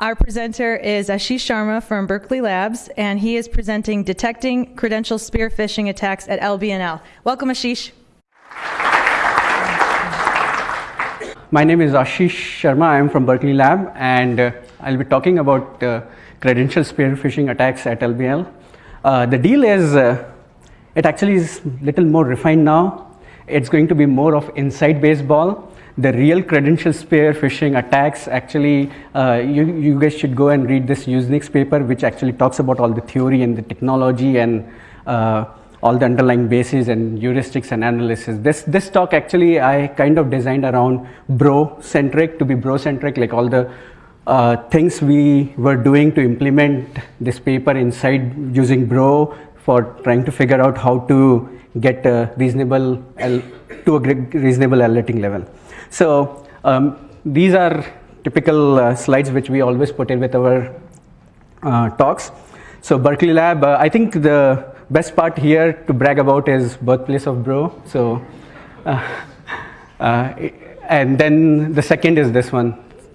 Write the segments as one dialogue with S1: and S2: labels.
S1: Our presenter is Ashish Sharma from Berkeley Labs, and he is presenting Detecting Credential Spear Phishing Attacks at LBNL. Welcome, Ashish.
S2: My name is Ashish Sharma. I am from Berkeley Lab, and uh, I'll be talking about uh, credential spear phishing attacks at LBNL. Uh, the deal is, uh, it actually is a little more refined now. It's going to be more of inside baseball the real credential spear phishing attacks actually uh, you, you guys should go and read this Usenix paper which actually talks about all the theory and the technology and uh, all the underlying bases and heuristics and analysis. This, this talk actually I kind of designed around bro centric to be bro centric like all the uh, things we were doing to implement this paper inside using bro for trying to figure out how to get a reasonable to a reasonable alerting level. So um, these are typical uh, slides which we always put in with our uh, talks. So Berkeley Lab, uh, I think the best part here to brag about is birthplace of Bro. So, uh, uh, and then the second is this one,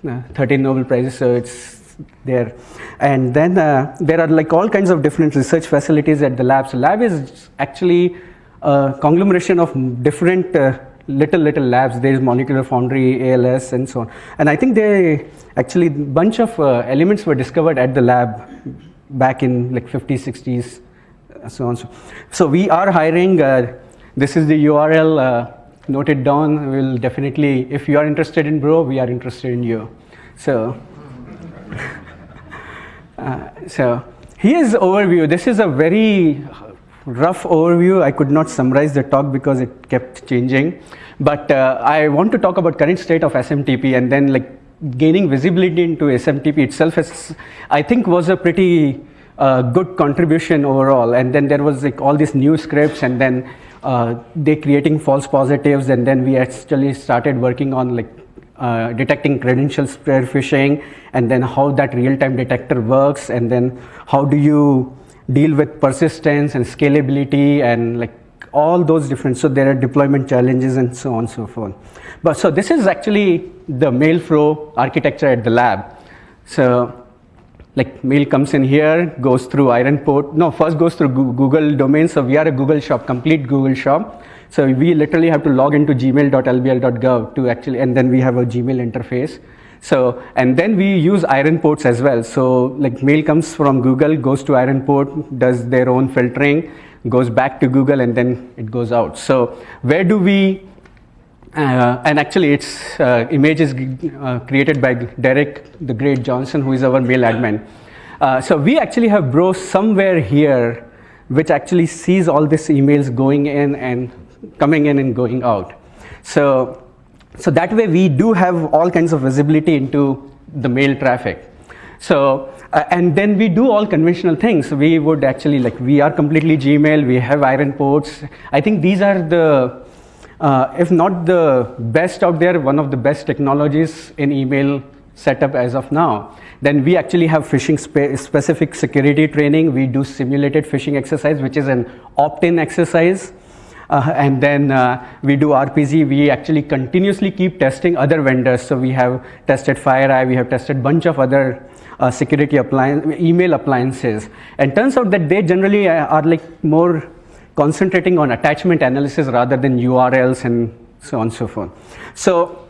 S2: uh, 13 Nobel Prizes. So it's there. And then there are like all kinds of different research facilities at the lab. So lab is actually a conglomeration of different little little labs. There is molecular foundry als and so on. And i think they actually bunch of uh, elements were discovered at the lab back in like 50s 60s so on so. So we are hiring uh, this is the url uh, noted down. We'll definitely if you are interested in bro we are interested in you. So uh, so here's overview. This is a very rough overview. I could not summarize the talk because it kept changing. But uh, I want to talk about current state of SMTP and then like gaining visibility into SMTP itself is, I think was a pretty uh, good contribution overall. And then there was like all these new scripts and then uh, they creating false positives and then we actually started working on like uh, detecting credential spear phishing and then how that real-time detector works and then how do you deal with persistence and scalability and like all those different, so there are deployment challenges and so on and so forth. But so this is actually the mail flow architecture at the lab. So like mail comes in here, goes through IronPort, no, first goes through Google domain. So we are a Google shop, complete Google shop. So we literally have to log into gmail.lbl.gov to actually, and then we have a Gmail interface. So, and then we use IronPorts as well. So like mail comes from Google, goes to IronPort, does their own filtering, goes back to Google and then it goes out. So where do we, uh, and actually its uh, image is uh, created by Derek the Great Johnson, who is our mail admin. Uh, so we actually have Bro somewhere here, which actually sees all these emails going in and coming in and going out. So so that way we do have all kinds of visibility into the mail traffic. So, uh, and then we do all conventional things. We would actually like, we are completely Gmail, we have IronPorts. I think these are the, uh, if not the best out there, one of the best technologies in email setup as of now. Then we actually have phishing spe specific security training. We do simulated phishing exercise, which is an opt-in exercise. Uh, and then uh, we do RPZ. We actually continuously keep testing other vendors. So we have tested FireEye, we have tested bunch of other uh, security appliance, email appliances. And turns out that they generally uh, are like more concentrating on attachment analysis rather than URLs and so on and so forth. So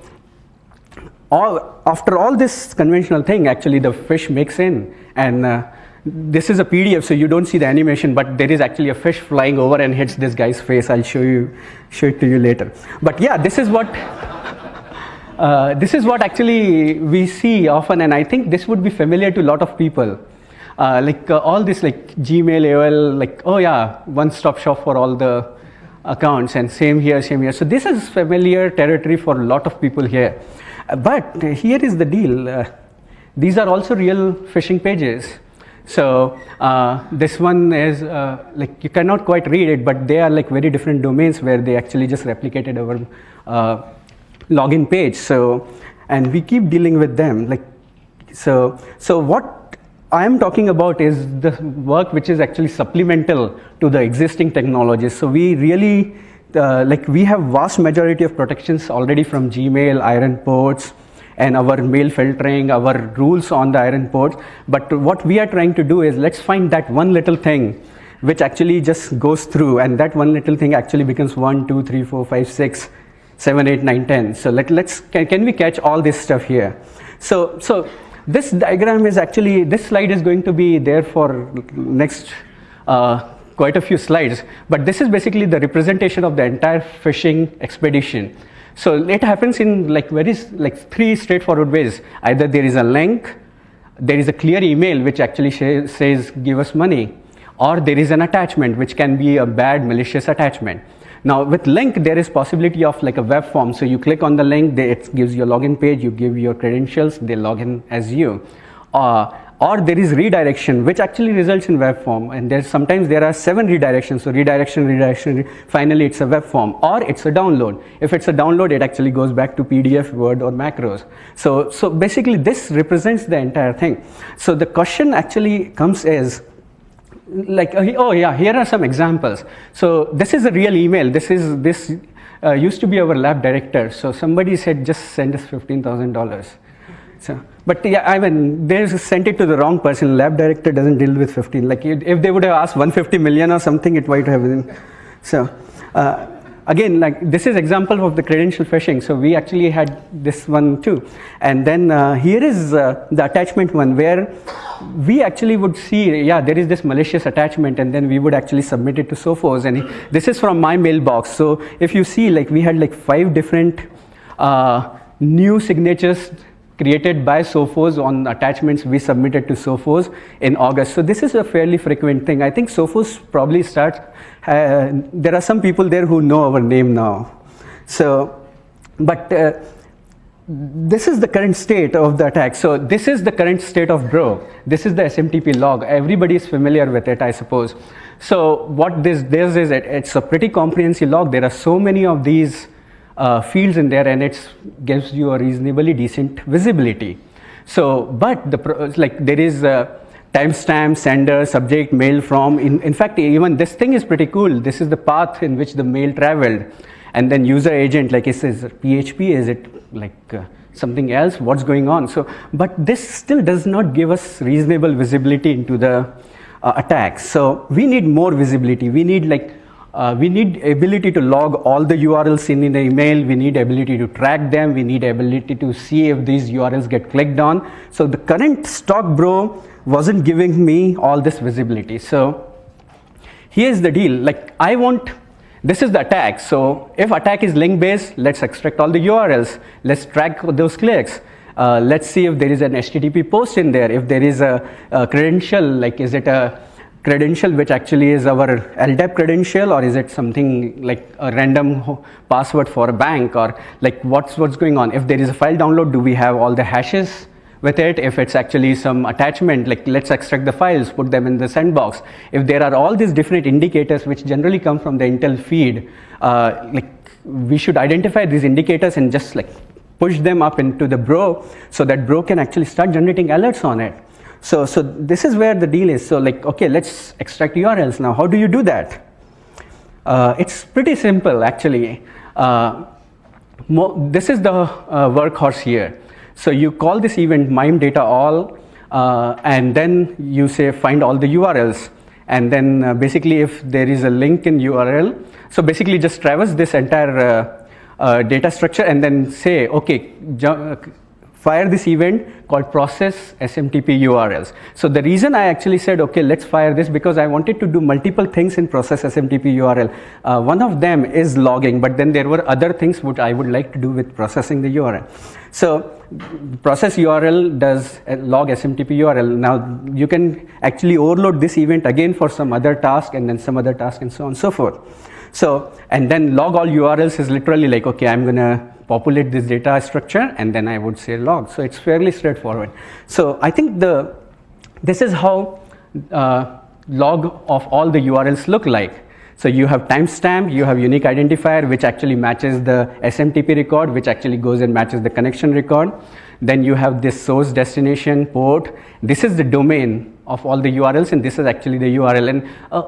S2: all, after all this conventional thing, actually the fish makes in and uh, this is a PDF, so you don't see the animation, but there is actually a fish flying over and hits this guy's face. I'll show you, show it to you later. But yeah, this is what, uh, this is what actually we see often, and I think this would be familiar to a lot of people. Uh, like uh, all this like Gmail, AOL, like, oh yeah, one-stop shop for all the accounts, and same here, same here. So this is familiar territory for a lot of people here. But here is the deal. Uh, these are also real phishing pages. So uh, this one is uh, like you cannot quite read it, but they are like very different domains where they actually just replicated our uh, login page. So and we keep dealing with them. Like so, so what I am talking about is the work which is actually supplemental to the existing technologies. So we really uh, like we have vast majority of protections already from Gmail, IronPorts, and our mail filtering, our rules on the IronPorts. But what we are trying to do is let's find that one little thing which actually just goes through and that one little thing actually becomes 1, 2, 3, 4, 5, 6, 7, 8, 9, 10. So let, let's, can, can we catch all this stuff here? So, so this diagram is actually, this slide is going to be there for next uh, quite a few slides, but this is basically the representation of the entire phishing expedition. So it happens in like very like three straightforward ways. Either there is a link, there is a clear email which actually says give us money, or there is an attachment which can be a bad malicious attachment. Now with link, there is possibility of like a web form. So you click on the link, it gives you a login page, you give your credentials, they log in as you. Uh, or there is redirection, which actually results in web form. And there's sometimes there are seven redirections. So redirection, redirection, finally it's a web form or it's a download. If it's a download, it actually goes back to PDF, Word or macros. So, so basically this represents the entire thing. So the question actually comes as, like uh, oh yeah here are some examples so this is a real email this is this uh, used to be our lab director so somebody said just send us $15000 so but yeah i mean they sent it to the wrong person lab director doesn't deal with 15 like if they would have asked 150 million or something it might have been so uh, again, like this is example of the credential phishing. So we actually had this one too. And then uh, here is uh, the attachment one where we actually would see, yeah, there is this malicious attachment and then we would actually submit it to Sophos. And this is from my mailbox. So if you see, like we had like five different uh, new signatures created by Sophos on attachments we submitted to Sophos in August. So this is a fairly frequent thing. I think Sophos probably starts, uh, there are some people there who know our name now. So, but uh, this is the current state of the attack. So this is the current state of Bro. This is the SMTP log. Everybody is familiar with it, I suppose. So what this does is it, it's a pretty comprehensive log. There are so many of these uh, fields in there and it gives you a reasonably decent visibility. So, but the like there is a timestamp, sender, subject, mail from. In, in fact, even this thing is pretty cool. This is the path in which the mail traveled. And then user agent, like it says PHP, is it like uh, something else? What's going on? So, but this still does not give us reasonable visibility into the uh, attacks. So we need more visibility. We need like uh, we need ability to log all the URLs in, the email. We need ability to track them. We need ability to see if these URLs get clicked on. So the current stock bro wasn't giving me all this visibility. So here's the deal. Like I want, this is the attack. So if attack is link based, let's extract all the URLs. Let's track those clicks. Uh, let's see if there is an HTTP post in there. If there is a, a credential, like is it a credential which actually is our LDAP credential or is it something like a random password for a bank or like what's what's going on? If there is a file download do we have all the hashes with it? If it's actually some attachment like let's extract the files put them in the sandbox. If there are all these different indicators which generally come from the intel feed uh, like we should identify these indicators and just like push them up into the bro so that bro can actually start generating alerts on it so, so this is where the deal is. So like, okay, let's extract URLs now. How do you do that? Uh, it's pretty simple actually. Uh, this is the uh, workhorse here. So you call this event mime data all uh, and then you say find all the URLs. And then uh, basically if there is a link in URL, so basically just traverse this entire uh, data structure and then say, okay, fire this event called process SMTP URLs. So the reason I actually said, okay, let's fire this because I wanted to do multiple things in process SMTP URL. Uh, one of them is logging, but then there were other things which I would like to do with processing the URL. So process URL does log SMTP URL. Now you can actually overload this event again for some other task and then some other task and so on and so forth. So, and then log all URLs is literally like, okay, I'm gonna populate this data structure and then I would say log. So it's fairly straightforward. So I think the this is how uh, log of all the URLs look like. So you have timestamp, you have unique identifier which actually matches the SMTP record, which actually goes and matches the connection record. Then you have this source destination port. This is the domain of all the URLs and this is actually the URL. And uh,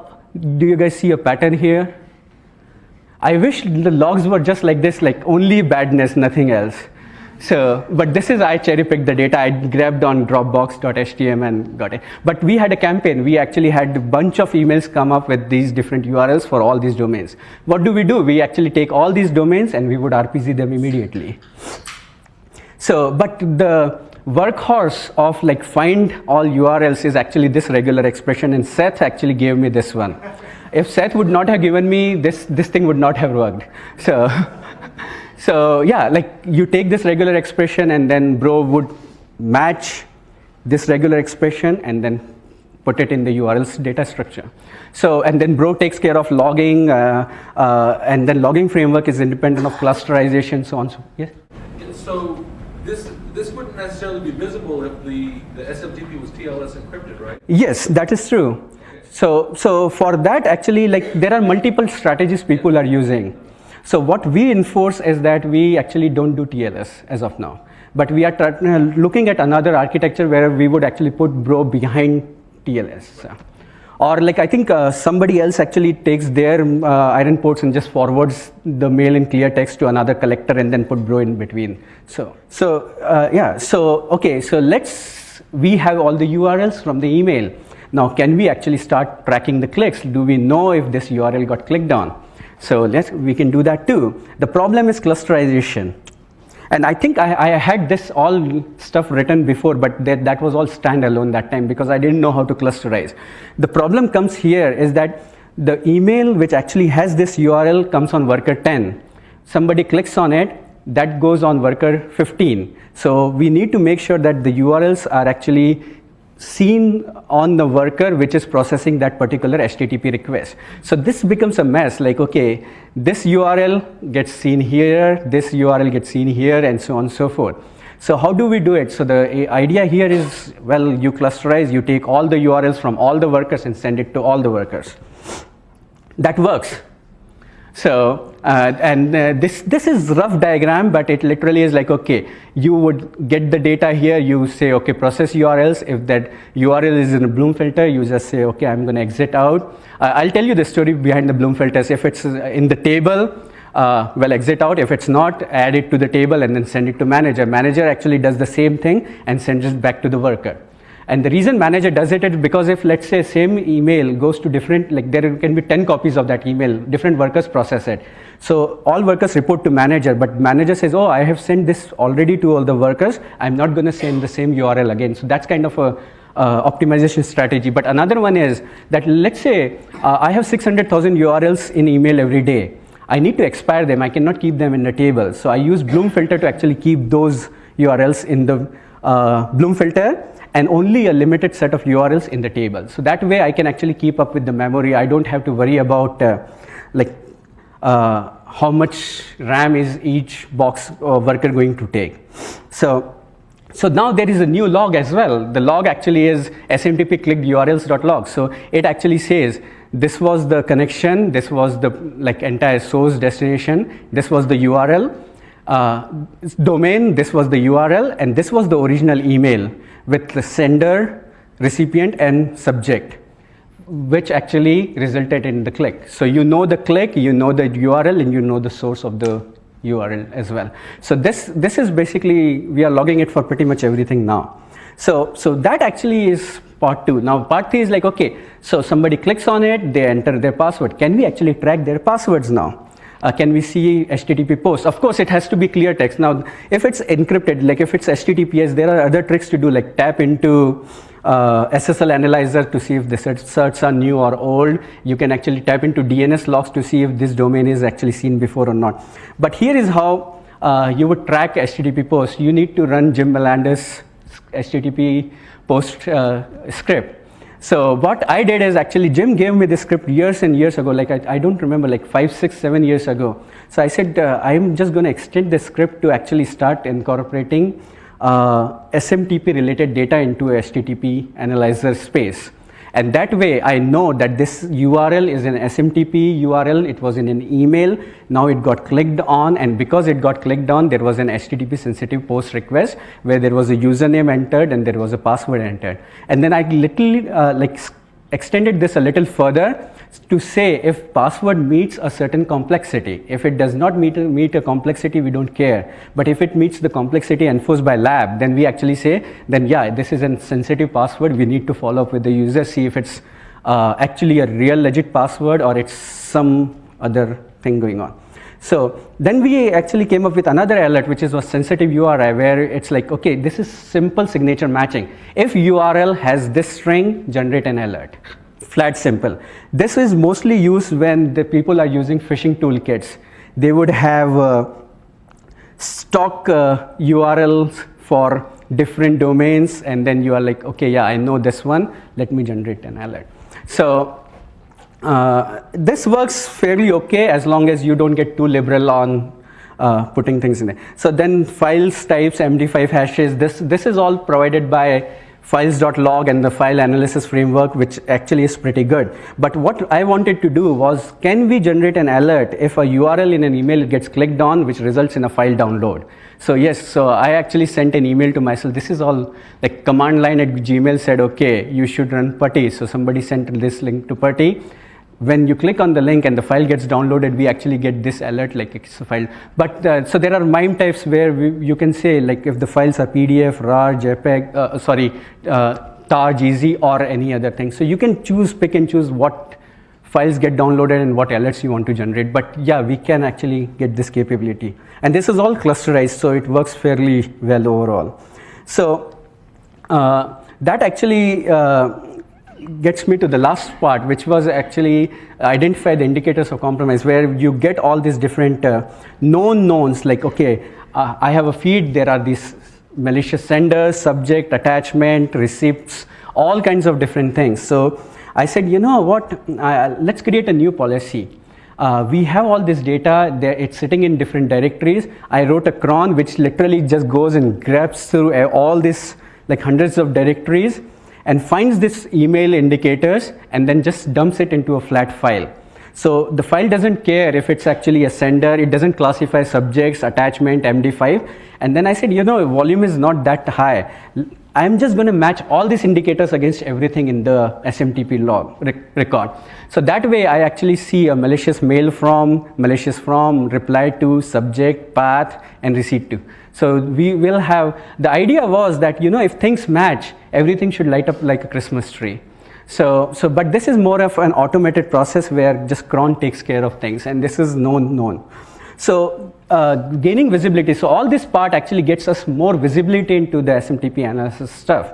S2: do you guys see a pattern here? I wish the logs were just like this, like only badness, nothing else. So, but this is I cherry picked the data. I grabbed on Dropbox.htm and got it. But we had a campaign. We actually had a bunch of emails come up with these different URLs for all these domains. What do we do? We actually take all these domains and we would RPZ them immediately. So, but the workhorse of like find all URLs is actually this regular expression, and Seth actually gave me this one. If Seth would not have given me this, this thing would not have worked. So. So yeah, like you take this regular expression and then bro would match this regular expression and then put it in the URL's data structure. So, and then Bro takes care of logging, uh, uh, and then logging framework is independent of clusterization, so on. So, yes?
S3: So this, this wouldn't necessarily be visible if the, the SMTP was TLS encrypted, right?
S2: Yes, that is true. So, so for that, actually, like there are multiple strategies people are using. So what we enforce is that we actually don't do TLS as of now. But we are uh, looking at another architecture where we would actually put Bro behind TLS. So. Or like I think uh, somebody else actually takes their uh, IronPorts and just forwards the mail in clear text to another collector and then put Bro in between. So, so uh, yeah, so okay, so let's, we have all the URLs from the email. Now, can we actually start tracking the clicks? Do we know if this URL got clicked on? So let's, we can do that too. The problem is clusterization. And I think I, I, had this all stuff written before, but that, that was all standalone that time because I didn't know how to clusterize. The problem comes here is that the email which actually has this URL comes on worker 10. Somebody clicks on it, that goes on worker 15. So we need to make sure that the URLs are actually seen on the worker which is processing that particular HTTP request. So this becomes a mess like, okay, this URL gets seen here, this URL gets seen here, and so on and so forth. So how do we do it? So the idea here is, well, you clusterize, you take all the URLs from all the workers and send it to all the workers. That works. So, uh, and uh, this, this is rough diagram, but it literally is like, okay, you would get the data here, you say, okay, process URLs. If that URL is in a Bloom filter, you just say, okay, I'm going to exit out. Uh, I'll tell you the story behind the Bloom filters. If it's in the table, uh, well, exit out. If it's not, add it to the table and then send it to manager. Manager actually does the same thing and sends it back to the worker. And the reason manager does it is because if let's say same email goes to different, like there can be 10 copies of that email, different workers process it. So all workers report to manager, but manager says, oh, I have sent this already to all the workers. I'm not going to send the same URL again. So that's kind of a uh, optimization strategy. But another one is that let's say uh, I have 600,000 URLs in email every day. I need to expire them. I cannot keep them in the table. So I use Bloom filter to actually keep those URLs in the uh, Bloom filter and only a limited set of URLs in the table. So that way I can actually keep up with the memory. I don't have to worry about uh, like uh, how much RAM is each box uh, worker going to take. So, so now there is a new log as well. The log actually is smtp clicked urls.log. So it actually says this was the connection, this was the like entire source destination, this was the URL, uh, domain, this was the URL, and this was the original email with the sender, recipient, and subject, which actually resulted in the click. So you know the click, you know the URL, and you know the source of the URL as well. So this, this is basically, we are logging it for pretty much everything now. So, so that actually is part two. Now part three is like, okay, so somebody clicks on it, they enter their password. Can we actually track their passwords now? Uh, can we see HTTP posts? Of course, it has to be clear text. Now, if it's encrypted, like if it's HTTPS, there are other tricks to do, like tap into uh, SSL analyzer to see if the certs are new or old. You can actually tap into DNS logs to see if this domain is actually seen before or not. But here is how uh, you would track HTTP posts. You need to run Jim Mellander's HTTP post uh, script. So what I did is actually Jim gave me this script years and years ago, like I, I don't remember, like five, six, seven years ago. So I said, uh, I'm just going to extend the script to actually start incorporating uh, SMTP related data into HTTP analyzer space. And that way I know that this URL is an SMTP URL, it was in an email, now it got clicked on. And because it got clicked on there was an HTTP sensitive post request where there was a username entered and there was a password entered. And then I literally uh, like extended this a little further to say if password meets a certain complexity. If it does not meet, meet a complexity, we don't care. But if it meets the complexity enforced by lab, then we actually say, then yeah, this is a sensitive password. We need to follow up with the user, see if it's uh, actually a real legit password or it's some other thing going on. So then we actually came up with another alert, which is a sensitive URI, where it's like, okay, this is simple signature matching. If URL has this string, generate an alert. Flat simple. This is mostly used when the people are using phishing toolkits. They would have uh, stock uh, URLs for different domains, and then you are like, okay, yeah, I know this one. Let me generate an alert. So uh, this works fairly okay as long as you don't get too liberal on uh, putting things in there. So then files types, MD5 hashes, this, this is all provided by files.log and the file analysis framework, which actually is pretty good. But what I wanted to do was, can we generate an alert if a URL in an email gets clicked on, which results in a file download? So yes, so I actually sent an email to myself. This is all like command line at Gmail said, okay, you should run putty. So somebody sent this link to putty when you click on the link and the file gets downloaded, we actually get this alert like it's a file. But uh, so there are MIME types where we, you can say like if the files are PDF, RAR, JPEG, uh, sorry, uh, TAR, GZ or any other thing. So you can choose, pick and choose what files get downloaded and what alerts you want to generate. But yeah, we can actually get this capability. And this is all clusterized, so it works fairly well overall. So uh, that actually uh, gets me to the last part, which was actually identify the indicators of compromise, where you get all these different uh, known knowns, like, okay, uh, I have a feed, there are these malicious senders, subject, attachment, receipts, all kinds of different things. So I said, you know what, uh, let's create a new policy. Uh, we have all this data, it's sitting in different directories. I wrote a cron which literally just goes and grabs through uh, all this, like hundreds of directories and finds this email indicators and then just dumps it into a flat file. So the file doesn't care if it's actually a sender, it doesn't classify subjects, attachment, MD5. And then I said, you know, volume is not that high. I'm just going to match all these indicators against everything in the SMTP log record. So that way I actually see a malicious mail from, malicious from, reply to, subject, path, and receipt to. So we will have, the idea was that, you know, if things match, everything should light up like a Christmas tree. So, so, but this is more of an automated process where just cron takes care of things and this is known, known. So uh, gaining visibility, so all this part actually gets us more visibility into the SMTP analysis stuff.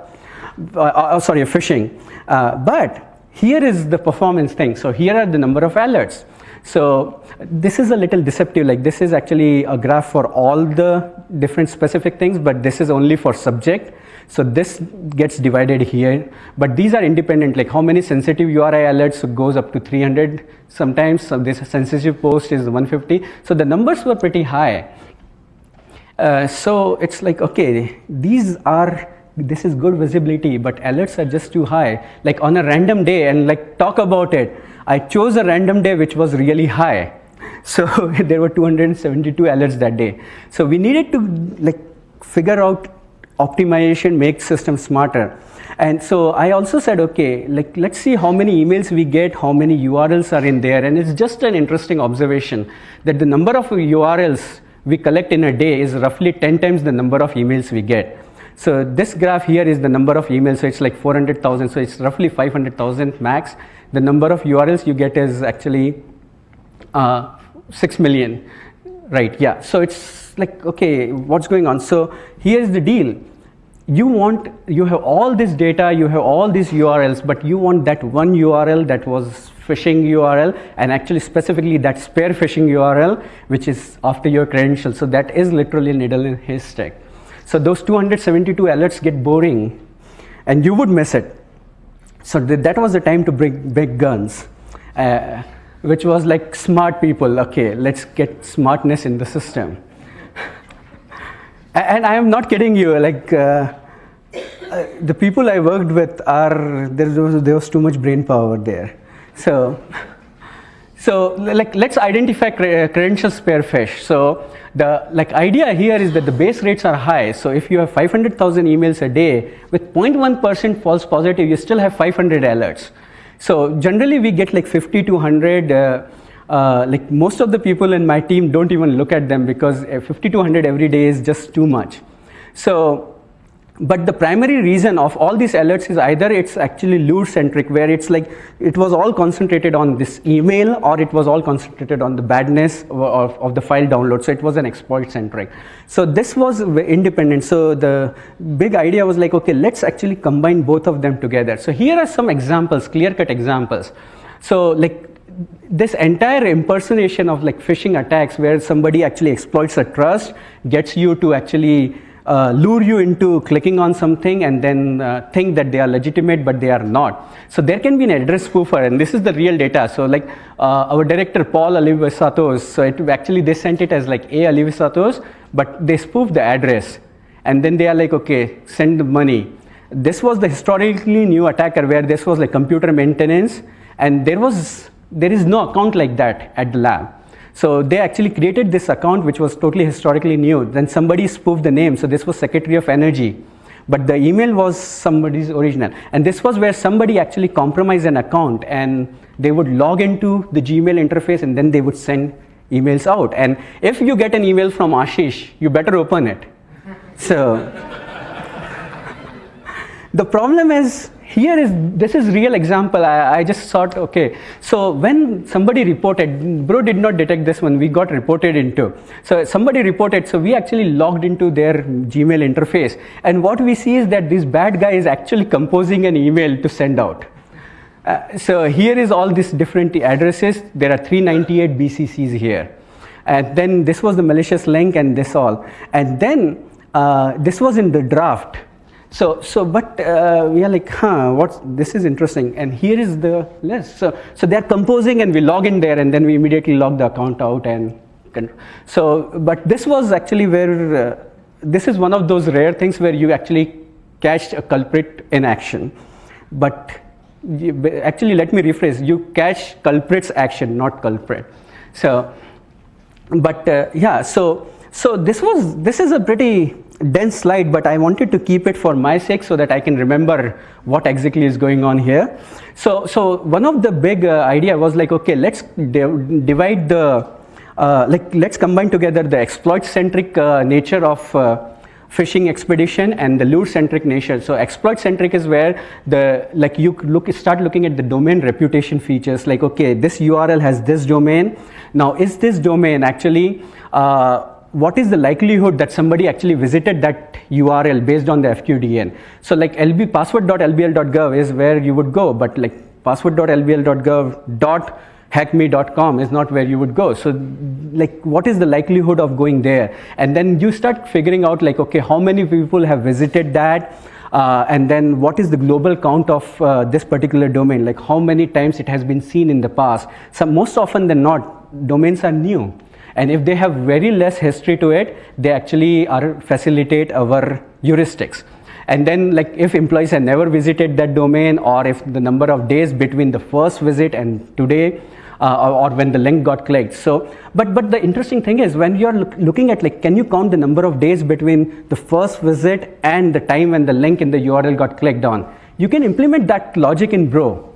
S2: Uh, uh, sorry, phishing. Uh, but here is the performance thing. So here are the number of alerts. So this is a little deceptive, like this is actually a graph for all the different specific things, but this is only for subject. So this gets divided here, but these are independent, like how many sensitive URI alerts goes up to 300 sometimes, so this sensitive post is 150. So the numbers were pretty high. Uh, so it's like, okay, these are, this is good visibility, but alerts are just too high. Like on a random day and like talk about it, I chose a random day which was really high. So there were 272 alerts that day. So we needed to like figure out optimization make system smarter. And so I also said, okay, like let's see how many emails we get, how many URLs are in there. And it's just an interesting observation that the number of URLs we collect in a day is roughly 10 times the number of emails we get. So this graph here is the number of emails, so it's like 400,000, so it's roughly 500,000 max. The number of URLs you get is actually uh, 6 million, right, yeah. So it's like, okay, what's going on? So here's the deal. You want you have all this data you have all these urls but you want that one url that was phishing url and actually specifically that spear phishing url which is after your credentials so that is literally a needle in haystack so those 272 alerts get boring and you would miss it. So th that was the time to bring big guns. Uh, which was like smart people okay let's get smartness in the system and I am not kidding you. Like uh, uh, the people I worked with are there was there was too much brain power there. So so like let's identify credential spear phish. So the like idea here is that the base rates are high. So if you have 500,000 emails a day with 0.1% false positive, you still have 500 alerts. So generally we get like 50 to 100. Uh, uh, like most of the people in my team don't even look at them because uh, 50 to 100 every day is just too much. So but the primary reason of all these alerts is either it's actually lure centric where it's like it was all concentrated on this email or it was all concentrated on the badness of, of the file download. So it was an exploit centric so this was independent. So the big idea was like okay let's actually combine both of them together. So here are some examples clear cut examples. So like this entire impersonation of like phishing attacks where somebody actually exploits a trust gets you to actually uh, lure you into clicking on something and then uh, think that they are legitimate but they are not. So there can be an address spoofer and this is the real data. So like uh, our director Paul Alivisatos, so it actually they sent it as like A Alivisatos but they spoofed the address and then they are like okay send the money. This was the historically new attacker where this was like computer maintenance and there was there is no account like that at the lab. So they actually created this account which was totally historically new. Then somebody spoofed the name. So this was Secretary of Energy. But the email was somebody's original. And this was where somebody actually compromised an account and they would log into the Gmail interface and then they would send emails out. And if you get an email from Ashish, you better open it. So the problem is here is this is real example. I, I, just thought okay. So when somebody reported bro did not detect this one we got reported into. So somebody reported so we actually logged into their gmail interface. And what we see is that this bad guy is actually composing an email to send out. Uh, so here is all these different addresses. There are 398 bccs here. And then this was the malicious link and this all. And then uh, this was in the draft so, so but uh, we are like, huh, what's, this is interesting. And here is the list. So, so they're composing and we log in there and then we immediately log the account out and, so, but this was actually where, uh, this is one of those rare things where you actually catch a culprit in action. But actually, let me rephrase, you catch culprit's action, not culprit. So, but uh, yeah, so, so this was, this is a pretty dense slide, but I wanted to keep it for my sake so that I can remember what exactly is going on here. So, so one of the big uh, idea was like, okay, let's divide the, uh, like, let's combine together the exploit-centric uh, nature of uh, phishing expedition and the lure-centric nature. So exploit-centric is where the, like you look, start looking at the domain reputation features, like, okay, this URL has this domain. Now, is this domain actually, uh, what is the likelihood that somebody actually visited that URL based on the FQDN. So like lb password.lbl.gov is where you would go, but like password.lbl.gov.hackme.com is not where you would go. So like what is the likelihood of going there? And then you start figuring out like, okay, how many people have visited that? Uh, and then what is the global count of uh, this particular domain? Like how many times it has been seen in the past? So most often than not, domains are new. And if they have very less history to it, they actually are facilitate our heuristics. And then like if employees have never visited that domain or if the number of days between the first visit and today uh, or, when the link got clicked. So, but, but the interesting thing is when you're look, looking at like, can you count the number of days between the first visit and the time when the link in the URL got clicked on? You can implement that logic in Bro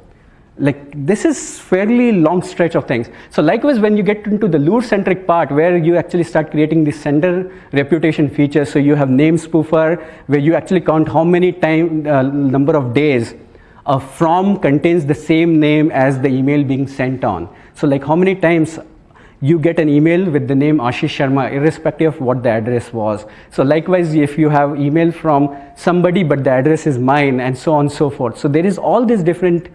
S2: like this is fairly long stretch of things so likewise when you get into the lure centric part where you actually start creating the sender reputation features so you have name spoofer where you actually count how many time uh, number of days a from contains the same name as the email being sent on so like how many times you get an email with the name Ashish Sharma irrespective of what the address was. So likewise, if you have email from somebody but the address is mine and so on and so forth. So there is all these different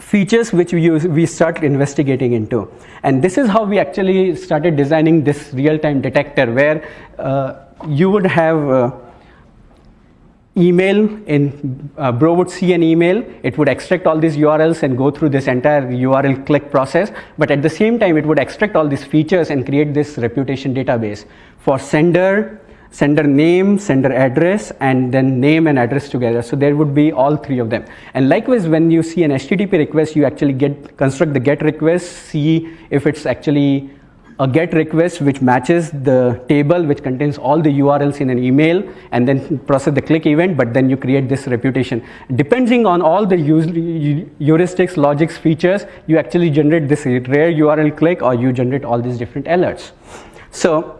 S2: features which we, use, we start investigating into. And this is how we actually started designing this real-time detector where uh, you would have uh, email in uh, Bro would see an email, it would extract all these URLs and go through this entire URL click process. But at the same time, it would extract all these features and create this reputation database for sender, sender name, sender address, and then name and address together. So there would be all three of them. And likewise, when you see an HTTP request, you actually get construct the GET request, see if it's actually a get request which matches the table which contains all the URLs in an email and then process the click event, but then you create this reputation. Depending on all the heuristics, logics, features, you actually generate this rare URL click or you generate all these different alerts. So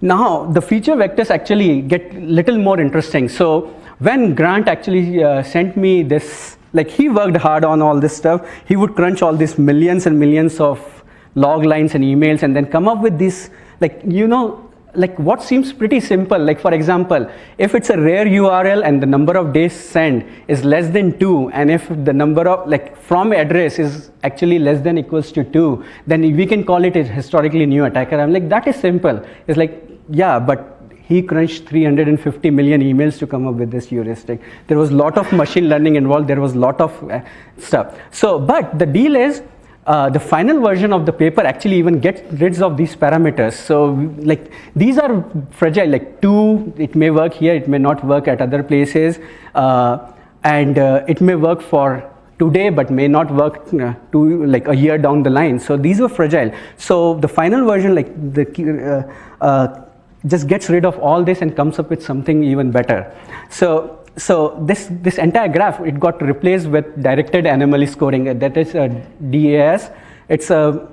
S2: now the feature vectors actually get little more interesting. So when Grant actually uh, sent me this, like he worked hard on all this stuff, he would crunch all these millions and millions of log lines and emails and then come up with this, like, you know, like what seems pretty simple. Like for example, if it's a rare URL and the number of days sent is less than two, and if the number of like from address is actually less than equals to two, then we can call it a historically new attacker. I'm like, that is simple. It's like, yeah, but he crunched 350 million emails to come up with this heuristic. There was a lot of machine learning involved. There was a lot of uh, stuff. So, but the deal is uh, the final version of the paper actually even gets rid of these parameters. So like these are fragile, like two, it may work here, it may not work at other places. Uh, and uh, it may work for today but may not work uh, to like a year down the line. So these were fragile. So the final version like the uh, just gets rid of all this and comes up with something even better. So so this, this entire graph, it got replaced with directed anomaly scoring. Uh, that is a DAS. It's a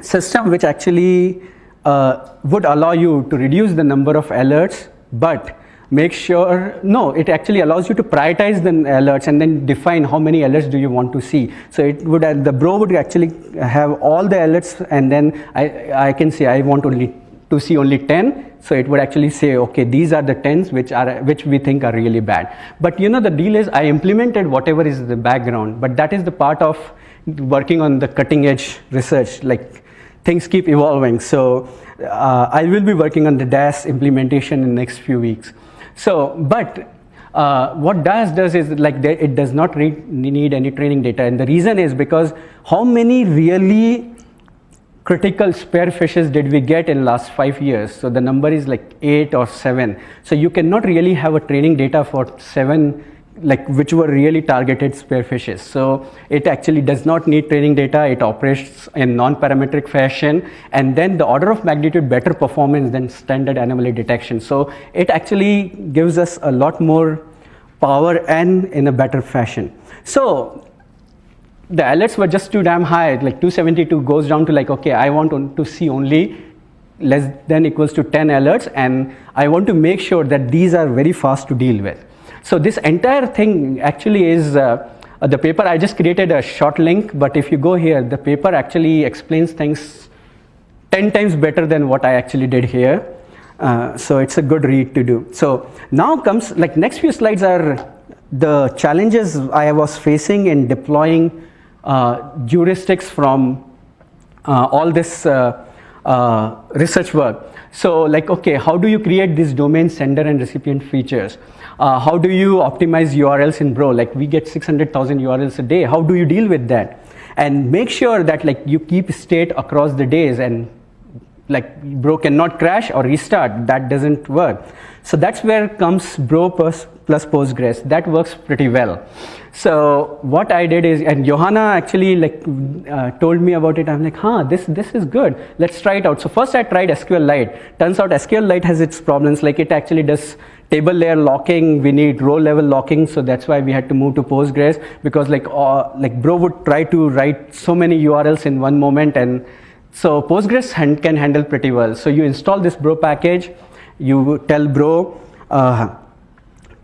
S2: system which actually uh, would allow you to reduce the number of alerts, but make sure, no, it actually allows you to prioritize the alerts and then define how many alerts do you want to see. So it would, uh, the bro would actually have all the alerts and then I, I can say I want only to see only 10 so it would actually say, okay, these are the 10s which, are, which we think are really bad. But you know, the deal is I implemented whatever is the background, but that is the part of working on the cutting edge research, like things keep evolving. So uh, I will be working on the DAS implementation in the next few weeks. So, but uh, what DAS does is like it does not need any training data. And the reason is because how many really critical spear phishes did we get in last five years? So the number is like eight or seven. So you cannot really have a training data for seven like which were really targeted spear phishes. So it actually does not need training data. It operates in non-parametric fashion and then the order of magnitude better performance than standard anomaly detection. So it actually gives us a lot more power and in a better fashion. So the alerts were just too damn high, like 272 goes down to like, okay, I want to see only less than equals to 10 alerts and I want to make sure that these are very fast to deal with. So this entire thing actually is uh, the paper, I just created a short link, but if you go here, the paper actually explains things 10 times better than what I actually did here. Uh, so it's a good read to do. So now comes, like next few slides are the challenges I was facing in deploying uh, heuristics from uh, all this uh, research work. So like, okay, how do you create these domain sender and recipient features? Uh, how do you optimize URLs in Bro? Like we get 600,000 URLs a day. How do you deal with that? And make sure that like you keep state across the days and like Bro cannot crash or restart. That doesn't work. So that's where comes Bro plus, Postgres. That works pretty well. So what I did is, and Johanna actually like uh, told me about it. I'm like, huh, this this is good. Let's try it out. So first I tried SQLite. Turns out SQLite has its problems. Like it actually does table layer locking. We need row level locking. So that's why we had to move to Postgres because like uh, like Bro would try to write so many URLs in one moment, and so Postgres can handle pretty well. So you install this Bro package. You tell Bro. Uh,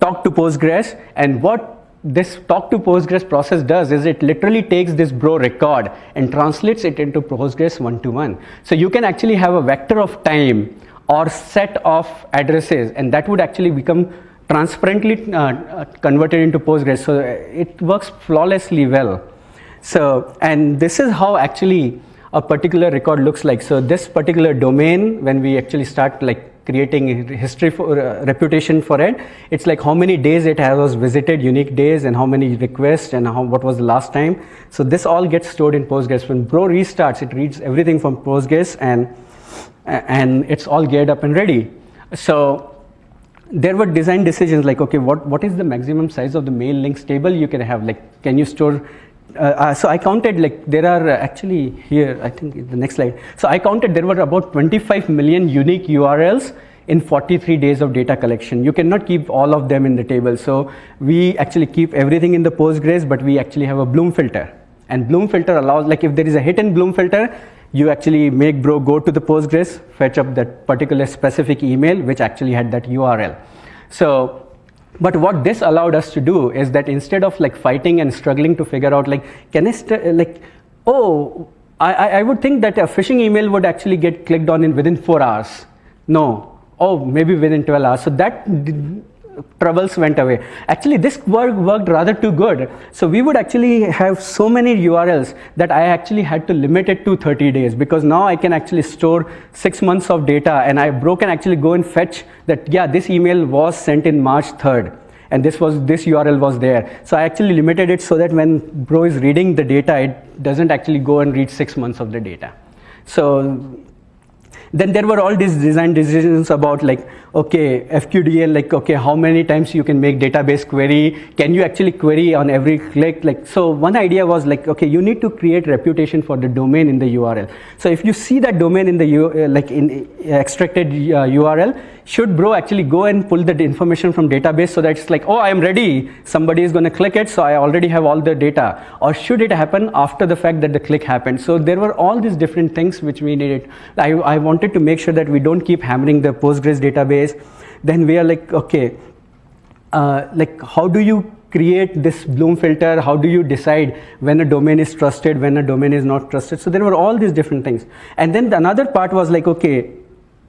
S2: talk to Postgres and what this talk to Postgres process does is it literally takes this bro record and translates it into Postgres one-to-one. So you can actually have a vector of time or set of addresses and that would actually become transparently uh, uh converted into Postgres. So it works flawlessly well. So, and this is how actually a particular record looks like. So this particular domain, when we actually start like creating history for uh, reputation for it. It's like how many days it has visited, unique days, and how many requests, and how, what was the last time. So this all gets stored in Postgres. When Bro restarts, it reads everything from Postgres, and and it's all geared up and ready. So there were design decisions like, okay, what, what is the maximum size of the mail links table you can have? Like, can you store uh, uh, so I counted like there are uh, actually here, I think the next slide. So I counted there were about 25 million unique URLs in 43 days of data collection. You cannot keep all of them in the table. So we actually keep everything in the Postgres, but we actually have a Bloom filter. And Bloom filter allows, like if there is a hit in Bloom filter, you actually make bro go to the Postgres, fetch up that particular specific email, which actually had that URL. So, but what this allowed us to do is that instead of like fighting and struggling to figure out like, can I like, oh, I, I would think that a phishing email would actually get clicked on in within four hours. No, oh, maybe within 12 hours. So that troubles went away. Actually, this work worked rather too good. So we would actually have so many URLs that I actually had to limit it to 30 days because now I can actually store six months of data and I bro can actually go and fetch that, yeah, this email was sent in March 3rd and this was this URL was there. So I actually limited it so that when bro is reading the data, it doesn't actually go and read six months of the data. So then there were all these design decisions about like, okay, FQDN, like, okay, how many times you can make database query? Can you actually query on every click? Like, so one idea was like, okay, you need to create reputation for the domain in the URL. So if you see that domain in the, U, uh, like in uh, extracted uh, URL, should bro actually go and pull the information from database so that it's like, oh, I'm ready. Somebody is going to click it, so I already have all the data. Or should it happen after the fact that the click happened? So there were all these different things which we needed. I, I wanted to make sure that we don't keep hammering the Postgres database. Then we are like, okay, uh, like how do you create this Bloom filter? How do you decide when a domain is trusted, when a domain is not trusted? So there were all these different things. And then the another part was like, okay,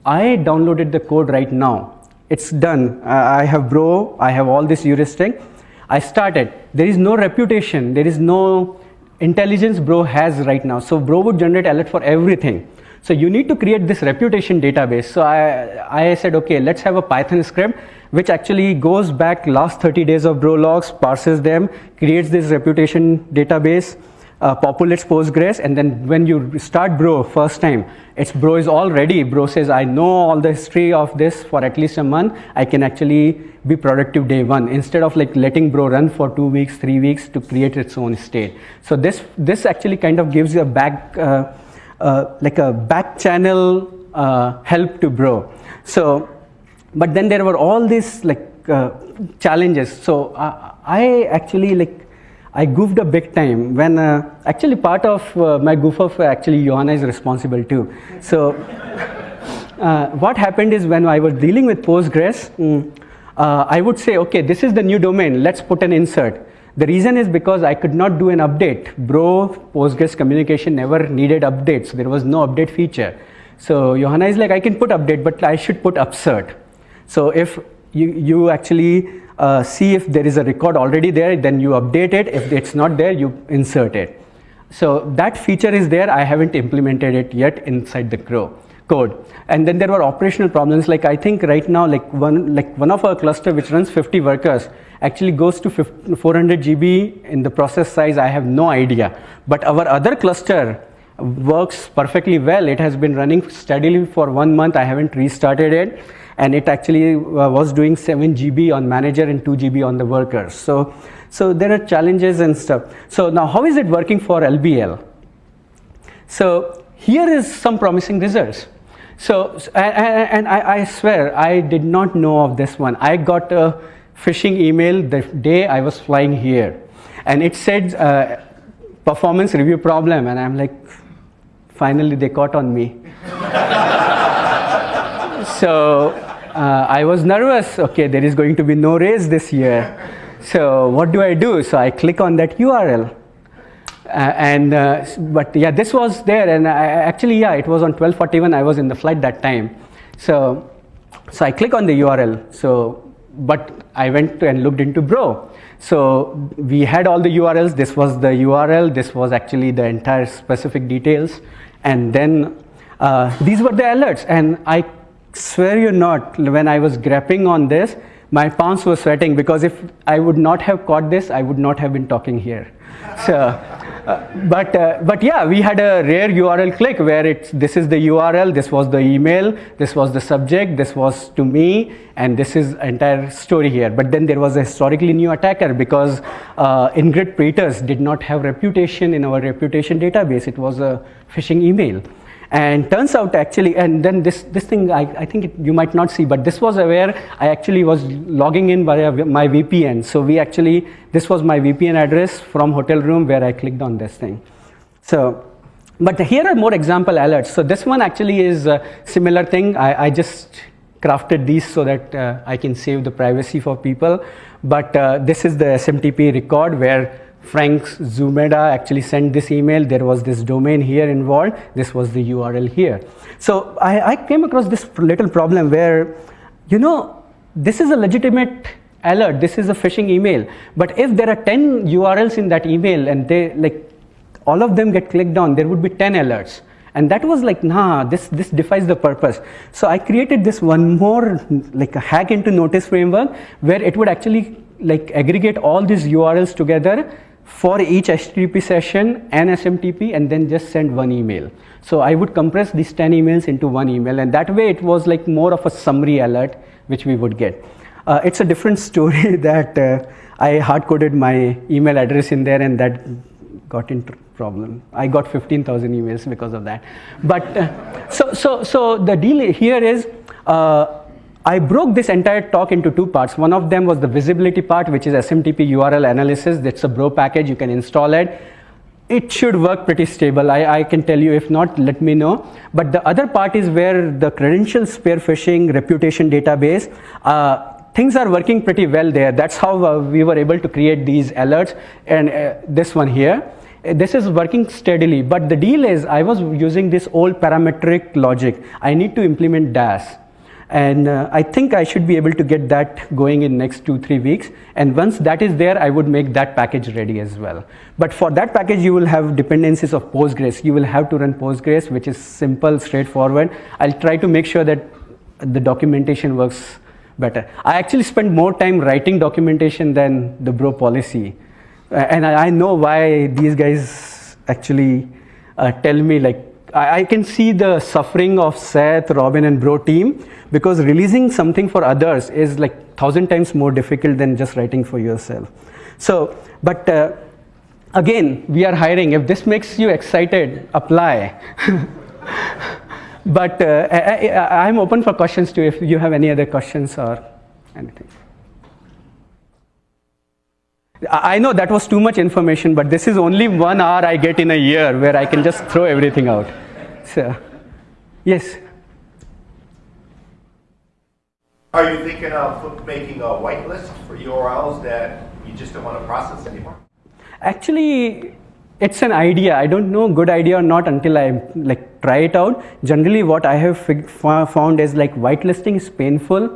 S2: I downloaded the code right now. It's done. I have Bro, I have all this heuristic. I started. There is no reputation, there is no intelligence Bro has right now. So Bro would generate alert for everything. So you need to create this reputation database. So I, I said, okay, let's have a Python script which actually goes back last 30 days of Bro logs, parses them, creates this reputation database, uh, populates Postgres, and then when you start Bro first time, it's Bro is already. Bro says, I know all the history of this for at least a month. I can actually be productive day one instead of like letting Bro run for two weeks, three weeks to create its own state. So this this actually kind of gives you a back uh, uh, like a back channel uh, help to Bro. So, but then there were all these like uh, challenges. So uh, I actually like I goofed a big time when uh, actually part of uh, my goof of actually Johanna is responsible too. So uh, what happened is when I was dealing with Postgres, mm, uh, I would say, okay, this is the new domain, let's put an insert. The reason is because I could not do an update. Bro, Postgres communication never needed updates. There was no update feature. So Johanna is like, I can put update, but I should put upsert. So if you, you actually uh, see if there is a record already there, then you update it. If it's not there, you insert it. So that feature is there. I haven't implemented it yet inside the Bro code. And then there were operational problems. Like I think right now, like one like one of our cluster which runs 50 workers actually goes to 400 GB in the process size. I have no idea. But our other cluster works perfectly well. It has been running steadily for one month. I haven't restarted it and it actually uh, was doing 7 GB on manager and 2 GB on the workers. So, so there are challenges and stuff. So now how is it working for LBL? So here is some promising results. So, and, I, swear, I did not know of this one. I got a phishing email the day I was flying here. And it said uh, performance review problem. And I'm like, finally they caught on me. so uh, I was nervous. Okay, there is going to be no raise this year. So what do I do? So I click on that URL. Uh, and uh, but yeah, this was there, and I, actually yeah, it was on 12:41. I was in the flight that time. So so I click on the URL. So but I went and looked into Bro. So we had all the URLs. This was the URL. This was actually the entire specific details, and then uh, these were the alerts. And I swear you not, when I was grappling on this, my palms were sweating because if I would not have caught this, I would not have been talking here. So, Uh, but uh, but yeah, we had a rare URL click where it's this is the URL, this was the email, this was the subject, this was to me, and this is entire story here. But then there was a historically new attacker because uh, Ingrid Peters did not have reputation in our reputation database. It was a phishing email. And turns out actually, and then this, this thing I, I think it, you might not see, but this was where I actually was logging in via my VPN. So we actually, this was my VPN address from hotel room where I clicked on this thing. So, but here are more example alerts. So this one actually is a similar thing. I, I just crafted these so that uh, I can save the privacy for people. But uh, this is the SMTP record where Frank Zumeda actually sent this email. There was this domain here involved. This was the URL here. So I, I came across this little problem where, you know, this is a legitimate alert. This is a phishing email. But if there are 10 URLs in that email and they like all of them get clicked on, there would be 10 alerts. And that was like, nah, this, this defies the purpose. So I created this one more, like a hack into notice framework where it would actually like aggregate all these URLs together for each HTTP session and SMTP and then just send one email. So I would compress these 10 emails into one email and that way it was like more of a summary alert which we would get. Uh, it's a different story that uh, I hard-coded my email address in there and that got into problem. I got 15,000 emails because of that. But uh, so, so, so the deal here is uh, I broke this entire talk into two parts. One of them was the visibility part, which is SMTP URL analysis. That's a bro package. You can install it. It should work pretty stable. I, I can tell you. If not, let me know. But the other part is where the credential spear phishing reputation database, uh, things are working pretty well there. That's how uh, we were able to create these alerts. And uh, this one here this is working steadily but the deal is i was using this old parametric logic i need to implement das and uh, I think I should be able to get that going in next two, three weeks. And once that is there, I would make that package ready as well. But for that package, you will have dependencies of Postgres. You will have to run Postgres, which is simple, straightforward. I'll try to make sure that the documentation works better. I actually spend more time writing documentation than the bro policy. And I, I, know why these guys actually uh, tell me like, I, I can see the suffering of Seth, Robin, and Bro team because releasing something for others is like thousand times more difficult than just writing for yourself. So, but uh, again, we are hiring. If this makes you excited, apply. but uh, I, am open for questions too if you have any other questions or anything. I know that was too much information, but this is only one hour I get in a year where I can just throw everything out. So, yes.
S4: Are you thinking of making a whitelist for URLs that you just don't want to process anymore?
S2: Actually, it's an idea. I don't know good idea or not until I like try it out. Generally, what I have found is like whitelisting is painful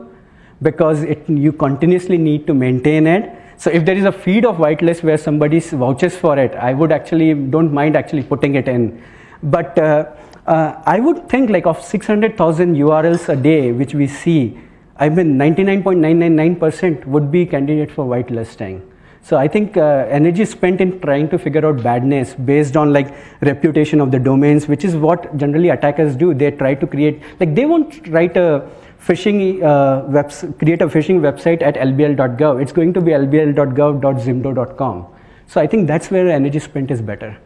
S2: because it you continuously need to maintain it. So if there is a feed of whitelist where somebody vouches for it, I would actually don't mind actually putting it in. But uh, uh, I would think like of 600,000 URLs a day, which we see, I mean 99.999% would be candidate for whitelisting. So I think uh, energy spent in trying to figure out badness based on like reputation of the domains, which is what generally attackers do. They try to create, like they won't write a phishing, uh, webs create a phishing website at lbl.gov. It's going to be lbl.gov.zimdo.com. So I think that's where energy spent is better.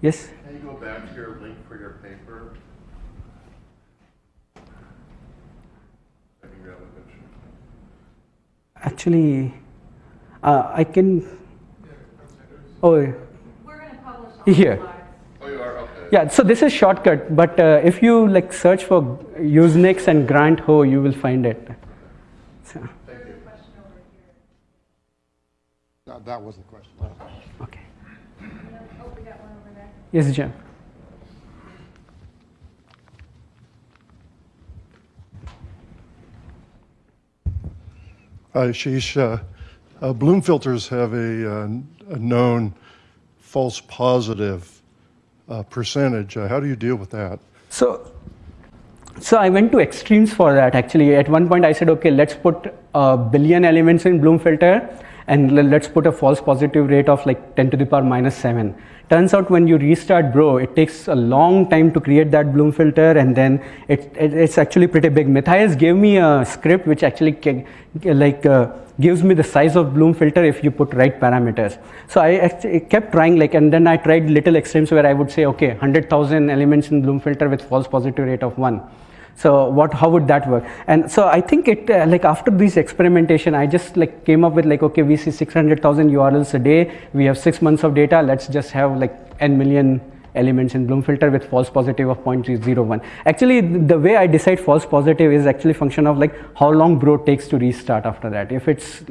S2: Yes? Actually, uh, I can. Oh, we're going to publish here. Oh, you are okay. Yeah, so this is shortcut, but uh, if you like search for Usenix and Grant Ho, you will find it. So.
S5: No, that was the question.
S2: Okay. Oh, we got one over there. Yes, Jim.
S5: Ashish, uh, uh, Bloom filters have a, uh, a known false positive uh, percentage. Uh, how do you deal with that?
S2: So, so I went to extremes for that actually. At one point I said, okay, let's put a billion elements in Bloom filter and let's put a false positive rate of like 10 to the power minus 7. Turns out when you restart Bro, it takes a long time to create that Bloom filter, and then it, it it's actually pretty big. Matthias gave me a script which actually like uh, gives me the size of Bloom filter if you put right parameters. So I kept trying like, and then I tried little extremes where I would say, okay, 100,000 elements in Bloom filter with false positive rate of one. So what, how would that work? And so I think it, uh, like after this experimentation, I just like came up with like, okay, we see 600,000 URLs a day. We have six months of data. Let's just have like n million elements in Bloom filter with false positive of 0.01. Actually, the way I decide false positive is actually function of like how long bro takes to restart after that. If it's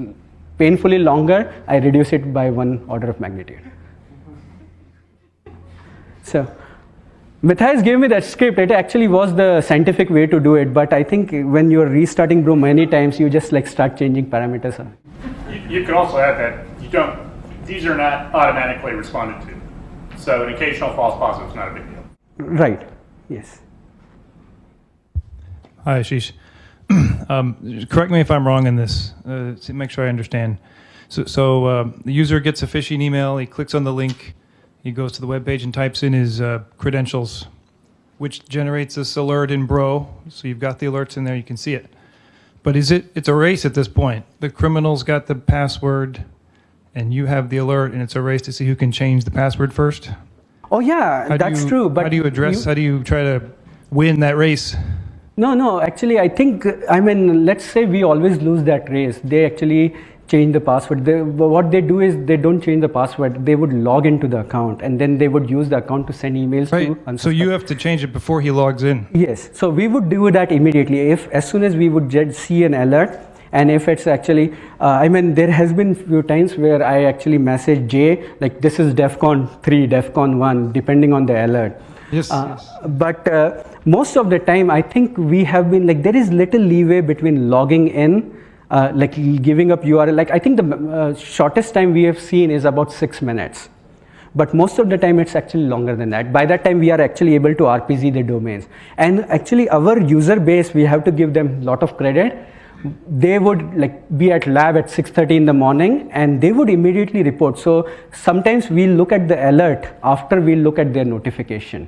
S2: painfully longer, I reduce it by one order of magnitude. So Matthias gave me that script. It actually was the scientific way to do it, but I think when you're restarting Bro many times, you just like start changing parameters.
S6: You, you could also add that you don't, these are not automatically responded to. So an occasional false positive is not a big deal.
S2: Right. Yes.
S7: Hi, Ashish. um, correct me if I'm wrong in this, uh, make sure I understand. So, so uh, the user gets a phishing email, he clicks on the link, he goes to the web page and types in his uh, credentials, which generates this alert in Bro. So you've got the alerts in there, you can see it. But is it? It's a race at this point. The criminal's got the password, and you have the alert, and it's a race to see who can change the password first.
S2: Oh yeah,
S7: How
S2: that's
S7: you-
S2: true. But
S7: how do you address?
S2: you-
S7: how do you try to win that race?
S2: No, no. Actually, I think I mean, let's say we always lose that race. They actually change the password. They, what they do is they don't change the password. They would log into the account, and then they would use the account to send emails
S7: Right.
S2: to.
S7: So you have to change it before he logs in.
S2: Yes, so we would do that immediately. If as soon as we would see an alert, and if it's actually, uh, I mean, there has been few times where I actually message Jay like this is DefCon three, DefCon one, depending on the alert.
S7: Yes,
S2: Uh,
S7: yes.
S2: But uh, most of the time, I think we have been like there is little leeway between logging in. Uh, like giving up URL, like I think the uh, shortest time we have seen is about six minutes. But most of the time it's actually longer than that. By that time we are actually able to RPZ the domains. And actually our user base we have to give them a lot of credit. They would like be at lab at 6:30 in the morning and they would immediately report. So sometimes we look at the alert after we look at their notification.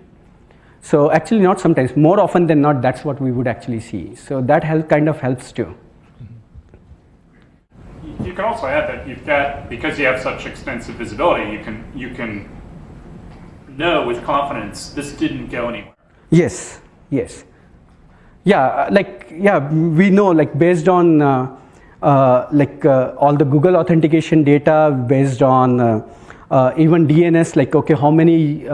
S2: So actually not sometimes more often than not that's what we would actually see. So that help kind of helps too
S6: You- can also add that you've got, because you have such extensive visibility, you can, you can know with confidence this didn't go anywhere.
S2: Yes, yes. Yeah, uh, like, yeah, we know, like, based on, uh, uh, like, uh, all the Google authentication data, based on uh, uh, even DNS, like, okay, how many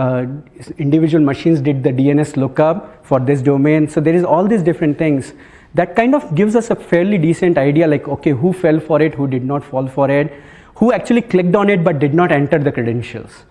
S2: individual machines did the DNS look up for this domain? So there is all these different things. That kind of gives us a fairly decent idea, like, okay, who fell for it, who did not fall for it, who actually clicked on it but did not enter the credentials.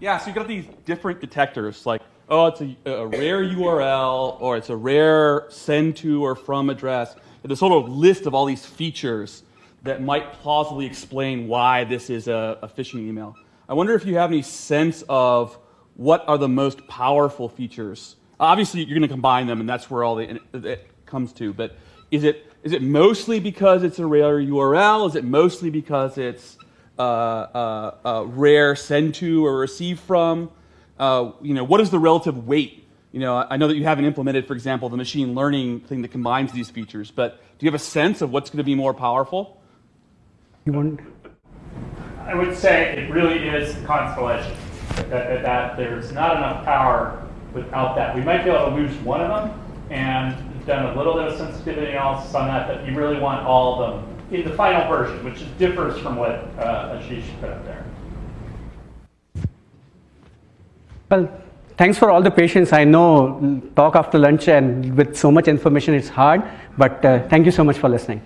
S8: Yeah, so you got these different detectors, like, oh, it's a, a rare URL, or it's a rare send to or from address. There's sort of list of all these features that might plausibly explain why this is a, a phishing email. I wonder if you have any sense of what are the most powerful features. Obviously, you're going to combine them, and that's where all the it comes to. But is it is it mostly because it's a rare URL? Is it mostly because it's uh, uh, uh, rare send to or receive from? Uh, you know, what is the relative weight? You know, I I know that you haven't implemented, for example, the machine learning thing that combines these features, but do you have a sense of what's going to be more powerful?
S2: You want?
S6: I would say it really is the constellation. That, that, that there's not enough power without that. We might be able to lose one of them, and done a little bit of sensitivity analysis on that, but you really want all of them in the final version, which differs from what uh, Ashish put up there.
S2: Well, thanks for all the patience. I know talk after lunch and with so much information it's hard, but uh, thank you so much for listening.